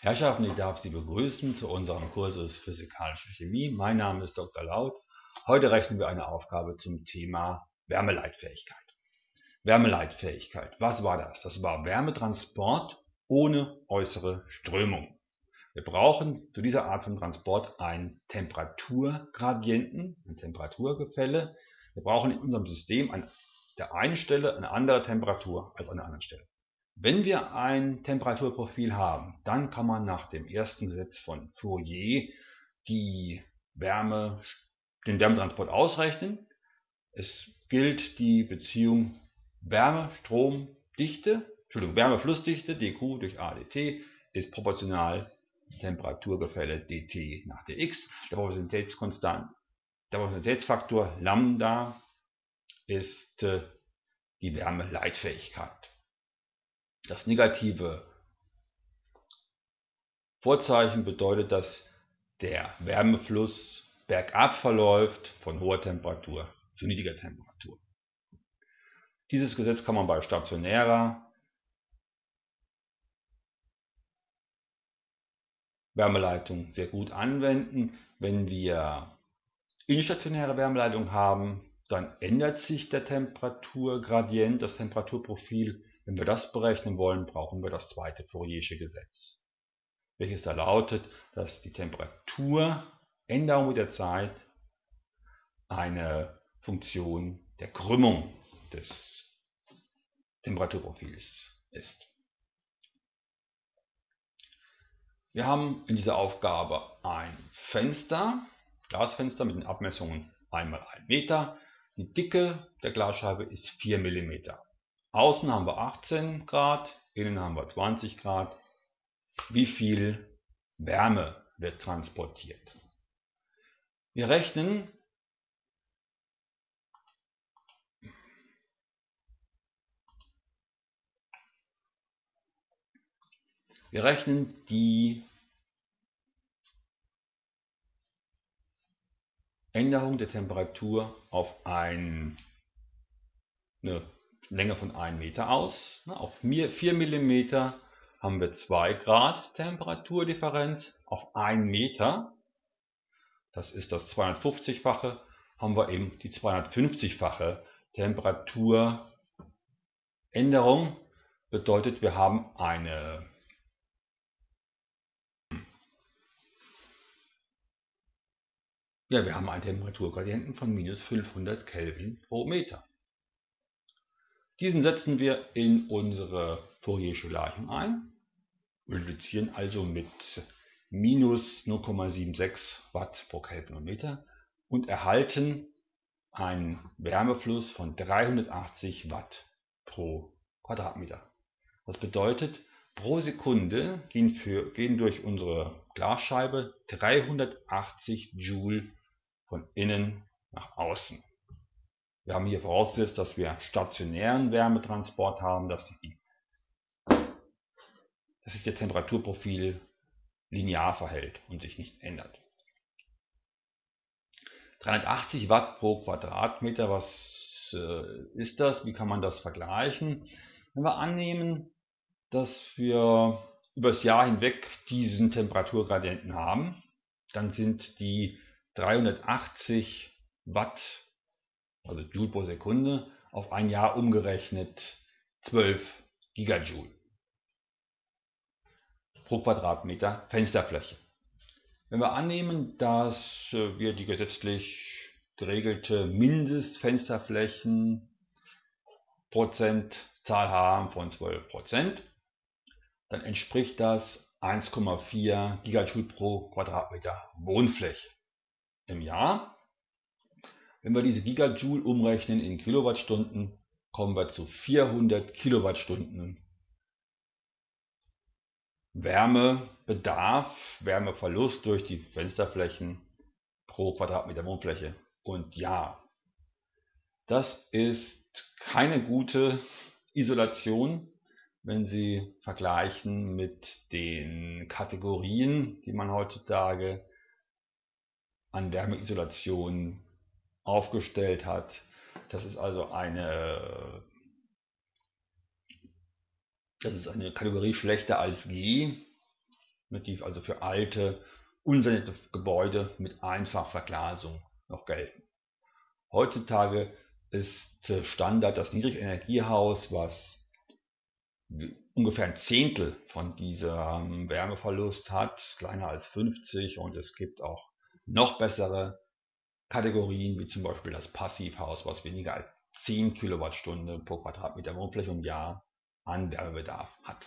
Herrschaften, ich darf Sie begrüßen zu unserem Kursus Physikalische Chemie. Mein Name ist Dr. Laut. Heute rechnen wir eine Aufgabe zum Thema Wärmeleitfähigkeit. Wärmeleitfähigkeit, was war das? Das war Wärmetransport ohne äußere Strömung. Wir brauchen zu dieser Art von Transport einen Temperaturgradienten, ein Temperaturgefälle. Wir brauchen in unserem System an der einen Stelle eine andere Temperatur als an der anderen Stelle. Wenn wir ein Temperaturprofil haben, dann kann man nach dem ersten Gesetz von Fourier die Wärme, den Wärmetransport ausrechnen. Es gilt die Beziehung Wärme-Stromdichte, Entschuldigung, Wärmeflussdichte dQ durch AdT ist proportional Temperaturgefälle dt nach dx. Der Proportionalitätskonstant, der Proportionalitätsfaktor Lambda ist äh, die Wärmeleitfähigkeit. Das negative Vorzeichen bedeutet, dass der Wärmefluss bergab verläuft von hoher Temperatur zu niedriger Temperatur. Dieses Gesetz kann man bei stationärer Wärmeleitung sehr gut anwenden. Wenn wir instationäre Wärmeleitung haben, dann ändert sich der Temperaturgradient, das Temperaturprofil wenn wir das berechnen wollen, brauchen wir das zweite Fouriersche Gesetz, welches da lautet, dass die Temperaturänderung mit der Zeit eine Funktion der Krümmung des Temperaturprofils ist. Wir haben in dieser Aufgabe ein Fenster, Glasfenster mit den Abmessungen 1 x 1 Meter. Die Dicke der Glasscheibe ist 4 mm. Außen haben wir 18 Grad, innen haben wir 20 Grad. Wie viel Wärme wird transportiert? Wir rechnen Wir rechnen die Änderung der Temperatur auf ein, eine Länge von 1 Meter aus. Auf 4 mm haben wir 2 Grad Temperaturdifferenz. Auf 1 Meter, das ist das 250-fache, haben wir eben die 250-fache Temperaturänderung. Bedeutet, wir haben eine ja, wir haben einen Temperaturgradienten von minus 500 Kelvin pro Meter. Diesen setzen wir in unsere Fouriersche Gleichung ein, multiplizieren also mit minus 0,76 Watt pro Kelvinometer und erhalten einen Wärmefluss von 380 Watt pro Quadratmeter. Das bedeutet, pro Sekunde gehen, für, gehen durch unsere Glasscheibe 380 Joule von innen nach außen. Wir haben hier vorausgesetzt, dass wir stationären Wärmetransport haben, dass sich, die, dass sich der Temperaturprofil linear verhält und sich nicht ändert. 380 Watt pro Quadratmeter, was äh, ist das? Wie kann man das vergleichen? Wenn wir annehmen, dass wir über das Jahr hinweg diesen Temperaturgradienten haben, dann sind die 380 Watt also Joule pro Sekunde, auf ein Jahr umgerechnet 12 Gigajoule pro Quadratmeter Fensterfläche. Wenn wir annehmen, dass äh, wir die gesetzlich geregelte Mindestfensterflächen Prozentzahl haben von 12 Prozent, dann entspricht das 1,4 Gigajoule pro Quadratmeter Wohnfläche im Jahr. Wenn wir diese Gigajoule umrechnen in Kilowattstunden, kommen wir zu 400 Kilowattstunden Wärmebedarf, Wärmeverlust durch die Fensterflächen pro Quadratmeter Wohnfläche. Und ja, das ist keine gute Isolation, wenn Sie vergleichen mit den Kategorien, die man heutzutage an Wärmeisolation aufgestellt hat. Das ist also eine, das ist eine Kategorie schlechter als G. die also für alte, unsanierte Gebäude mit Einfachverglasung noch gelten. Heutzutage ist Standard das Niedrigenergiehaus, was ungefähr ein Zehntel von diesem Wärmeverlust hat, kleiner als 50 und es gibt auch noch bessere Kategorien, wie zum Beispiel das Passivhaus, was weniger als 10 Kilowattstunden pro Quadratmeter Wohnfläche im Jahr an Wärmebedarf hat.